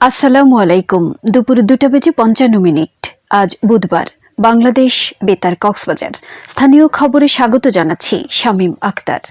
আসসালামু আলাইকুম। দুপুর দুটা বেজে পঞ্চান্ন মিনিট। আজ বুধবার। বাংলাদেশ বেতার কক্সবাজার। স্থানীয় খবরে স্বাগত জানাচ্ছি শামীম আক্তার।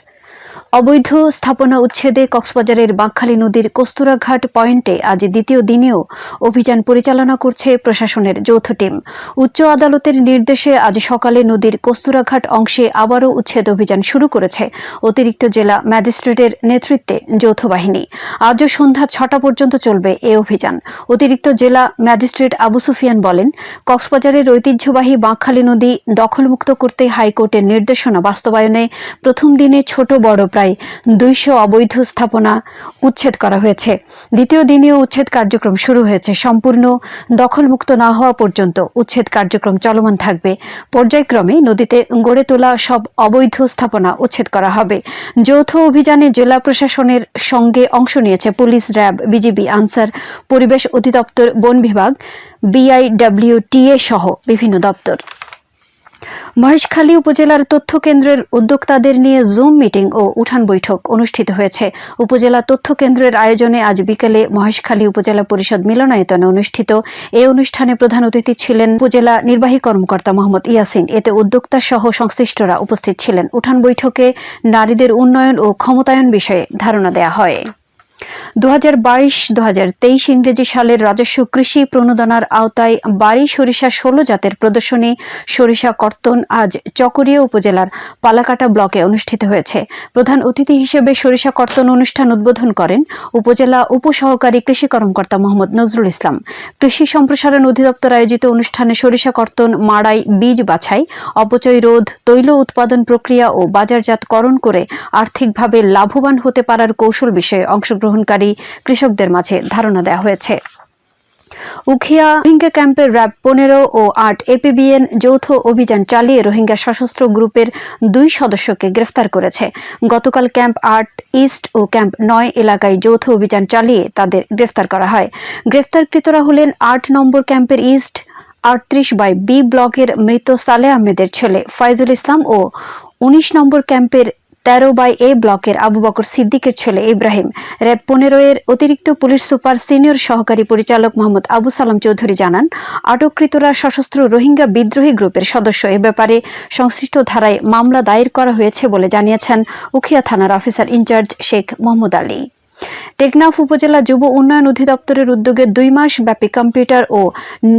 অবৈধ স্থাপনা উচ্ছেদে কক্সবাজারের বাঁকখালী নদীর কস্তুরাঘাট পয়েন্টে আজ দ্বিতীয় দিনেও অভিযান পরিচালনা করছে প্রশাসনের যৌথ টিম। উচ্চ আদালতের নির্দেশে আজ সকালে নদীর কস্তুরাঘাট অংশে আবারও উচ্ছেদ অভিযান শুরু করেছে অতিরিক্ত জেলা ম্যাজিস্ট্রেটের নেতৃত্বে যৌথ বাহিনী। আজও সন্ধ্যা ছটা পর্যন্ত চলবে এ অভিযান। অতিরিক্ত জেলা ম্যাজিস্ট্রেট আবু সুফিয়ান বলেন, কক্সবাজারের ঐতিহ্যবাহী বাঁকখালী নদী দখলমুক্ত করতে হাইকোর্টের নির্দেশনা বাস্তবায়নে প্রথম দিনে ছোট বড় প্রায় দুইশো অবৈধ স্থাপনা উচ্ছেদ করা হয়েছে। দ্বিতীয় দিনেও উচ্ছেদ কার্যক্রম শুরু হয়েছে। সম্পূর্ণ দখলমুক্ত না হওয়া পর্যন্ত উচ্ছেদ কার্যক্রম চলমান থাকবে। পর্যায়ক্রমে নদীতে গড়ে তোলা সব অবৈধ স্থাপনা উচ্ছেদ করা হবে। যৌথ অভিযানে জেলা প্রশাসনের সঙ্গে অংশ নিয়েছে পুলিশ র্যাব বিজিবি আনসার পরিবেশ অধিদপ্তর, বন বিভাগ, বিআইডব্লিউটিএ সহ বিভিন্ন দপ্তর। মহেশখালী উপজেলার তথ্য কেন্দ্রের উদ্যোক্তাদের নিয়ে জুম মিটিং ও উঠান বৈঠক অনুষ্ঠিত হয়েছে। উপজেলা তথ্য কেন্দ্রের আয়োজনে আজ বিকেলে মহেশখালী উপজেলা পরিষদ মিলনায়তনে অনুষ্ঠিত এই অনুষ্ঠানে প্রধান অতিথি ছিলেন উপজেলা নির্বাহী কর্মকর্তা মোহাম্মদ ইয়াসিন। এতে উদ্যোক্তা সহ সংশ্লিষ্টরা উপস্থিত ছিলেন। উঠান বৈঠকে নারীদের উন্নয়ন ও ক্ষমতায়ন বিষয়ে ধারণা দেয়া হয়। দু হাজার বাইশ দু হাজার তেইশ ইংরেজি সালের রাজস্ব কৃষি প্রণোদনার আওতায় বাড়ি সরিষা ষোলো জাতের প্রদর্শনী সরিষা কর্তন আজ চকরিয়া উপজেলার পালাকাটা ব্লকে অনুষ্ঠিত হয়েছে। প্রধান অতিথি হিসেবে সরিষা কর্তন অনুষ্ঠান উদ্বোধন করেন উপজেলা উপসহকারী কৃষি কর্মকর্তা মোহাম্মদ নজরুল ইসলাম। কৃষি সম্প্রসারণ অধিদপ্তর আয়োজিত অনুষ্ঠানে সরিষা কর্তন, মাড়াই, বীজ বাছাই, অপচয় রোধ, তৈল উৎপাদন প্রক্রিয়া ও বাজারজাতকরণ করে আর্থিকভাবে লাভবান হতে পারার কৌশল বিষয়ে অংশগ্রহণকারী কৃষকদের মাঝে ধারণা দেওয়া হয়েছে। উখিয়া রোহিঙ্গা ক্যাম্পের র্যাব পনেরো ও আট এপিবিএন যৌথ অভিযান চালিয়ে রোহিঙ্গা সশস্ত্র গ্রুপের দুই সদস্যকে গ্রেফতার করেছে। গতকাল ক্যাম্প আট ইস্ট ও ক্যাম্প নয় এলাকায় যৌথ অভিযান চালিয়ে তাদের গ্রেফতার করা হয়। গ্রেফতারকৃতরা হলেন আট নম্বর ক্যাম্পের ইস্ট, আটত্রিশ বাই বি ব্লকের মৃত সালে আহমেদের ছেলে ফয়জুল ইসলাম ও উনিশ নম্বর ক্যাম্পের তেরো বাই এ ব্লকের আবু বকর সিদ্দিকের ছেলে ইব্রাহিম। র্যাব পনেরো এর অতিরিক্ত পুলিশ সুপার সিনিয়র সহকারী পরিচালক মোহাম্মদ আবু সালাম চৌধুরী জানান, আটককৃতরা সশস্ত্র রোহিঙ্গা বিদ্রোহী গ্রুপের সদস্য। এ ব্যাপারে সংশ্লিষ্ট ধারায় মামলা দায়ের করা হয়েছে বলে জানিয়েছেন উখিয়া থানার অফিসার ইনচার্জ শেখ মোহাম্মদ আলী। টেকনাফ উপজেলা যুব উন্নয়ন অধিদপ্তরের উদ্যোগে দুই মাস ব্যাপী কম্পিউটার ও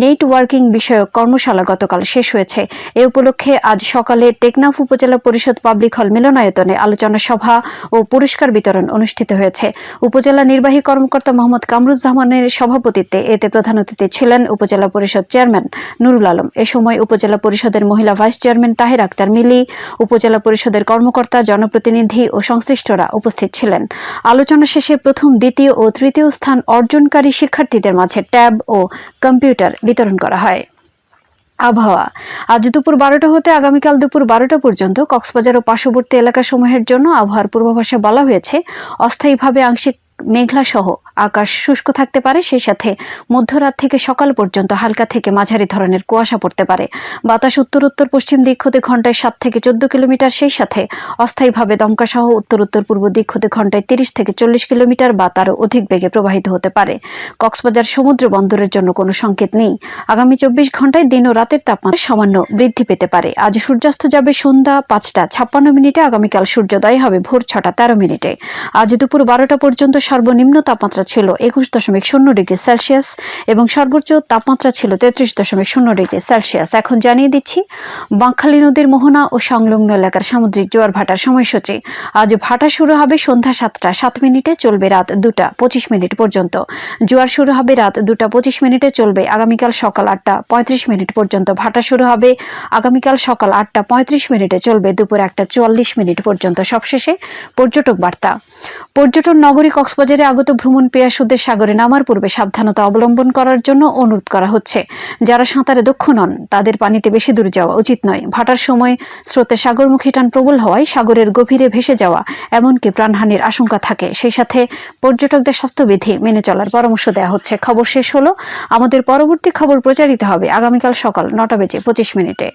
নেটওয়ার্কিং বিষয়ক কর্মশালা গতকাল শেষ হয়েছে। এ উপলক্ষে আজ সকালে টেকনাফ উপজেলা পরিষদ পাবলিক হল মিলনায়তনে আলোচনা সভা ও পুরস্কার বিতরণ অনুষ্ঠিত হয়েছে। উপজেলা নির্বাহী কর্মকর্তা মোহাম্মদ কামরুজ্জামানের সভাপতিত্বে এতে প্রধান অতিথি ছিলেন উপজেলা পরিষদ চেয়ারম্যান নুরুল আলম। এ সময় উপজেলা পরিষদের মহিলা ভাইস চেয়ারম্যান তাহের আক্তার মিলি, উপজেলা পরিষদের কর্মকর্তা, জনপ্রতিনিধি ও সংশ্লিষ্টরা উপস্থিত ছিলেন। আলোচনা শেষে প্রথম, দ্বিতীয় ও তৃতীয় স্থান অর্জনকারী শিক্ষার্থীদের মাঝে ট্যাব ও কম্পিউটার বিতরণ করা হয়। আবহাওয়া। আজ দুপুর বারোটা হতে আগামীকাল দুপুর বারোটা পর্যন্ত কক্সবাজার ও পার্শ্ববর্তী এলাকাসমূহের জন্য আবহাওয়ার পূর্বাভাসে বলা হয়েছে, অস্থায়ীভাবে আংশিক মেঘলা সহ আকাশ শুষ্ক থাকতে পারে, সেই সাথে মধ্যরাত থেকে সকাল পর্যন্ত হালকা থেকে মাঝারি ধরনের কুয়াশা পড়তে পারে। বাতাস উত্তর উত্তর পশ্চিম দিক হতে ঘন্টায় সাত থেকে চোদ্দ কিলোমিটার, সেই সাথে অস্থায়ীভাবে দমকা সহ উত্তর উত্তর পূর্ব দিক হতে ঘন্টায় তিরিশ থেকে চল্লিশ কিলোমিটার বা তারও অধিক বেগে প্রবাহিত হতে পারে। কক্সবাজার সমুদ্র বন্দরের জন্য কোনো সংকেত নেই। আগামী চব্বিশ ঘন্টায় দিন ও রাতের তাপমাত্রা সামান্য বৃদ্ধি পেতে পারে। আজ সূর্যাস্ত যাবে সন্ধ্যা পাঁচটা ছাপ্পান্ন মিনিটে, আগামীকাল সূর্যোদয় হবে ভোর ছটা তেরো মিনিটে। আজ দুপুর বারোটা পর্যন্ত সর্বনিম্ন তাপমাত্রা ছিল একুশ দশমিক শূন্য ডিগ্রি সেলসিয়াস এবং সর্বোচ্চ তাপমাত্রা ছিল তেত্রিশ দশমিক শূন্য ডিগ্রি সেলসিয়াস। এখন জানিয়ে দিচ্ছি, বাঁকখালী নদীর মোহনা ও সংলগ্ন এলাকার সামুদ্রিক জোয়ার ভাটার সময়সূচি। আজ ভাটা শুরু হবে সন্ধ্যা সাতটা, সাত মিনিটে চলবে রাত দুটা পঁচিশ মিনিট পর্যন্ত। জোয়ার শুরু হবে রাত দুটা পঁচিশ মিনিটে চলবে আগামীকাল সকাল আটটা পঁয়ত্রিশ মিনিট পর্যন্ত। ভাটা শুরু হবে আগামীকাল সকাল আটটা পঁয়ত্রিশ মিনিটে চলবে দুপুর একটা চুয়াল্লিশ মিনিট পর্যন্ত। সবশেষে পর্যটক বার্তা। পর্যটন নগরী কক্সবাজারে আগত ভ্রমণ পেয়াসুদের সাগরে নামার পূর্বে সাবধানতা অবলম্বন করার জন্য অনুরোধ করা হচ্ছে। যারা সাঁতারে দক্ষ নন, তাদের পানিতে বেশি দূর যাওয়া উচিত নয়। ভাটার সময় স্রোতে সাগরমুখী টান প্রবল হওয়ায় সাগরের গভীরে ভেসে যাওয়া এমনকি প্রাণহানির আশঙ্কা থাকে। সেই সাথে পর্যটকদের স্বাস্থ্যবিধি মেনে চলার পরামর্শ দেওয়া হচ্ছে। খবর শেষ হলো। আমাদের পরবর্তী খবর প্রচারিত হবে আগামীকাল সকাল নটা বেজে পঁচিশ মিনিটে।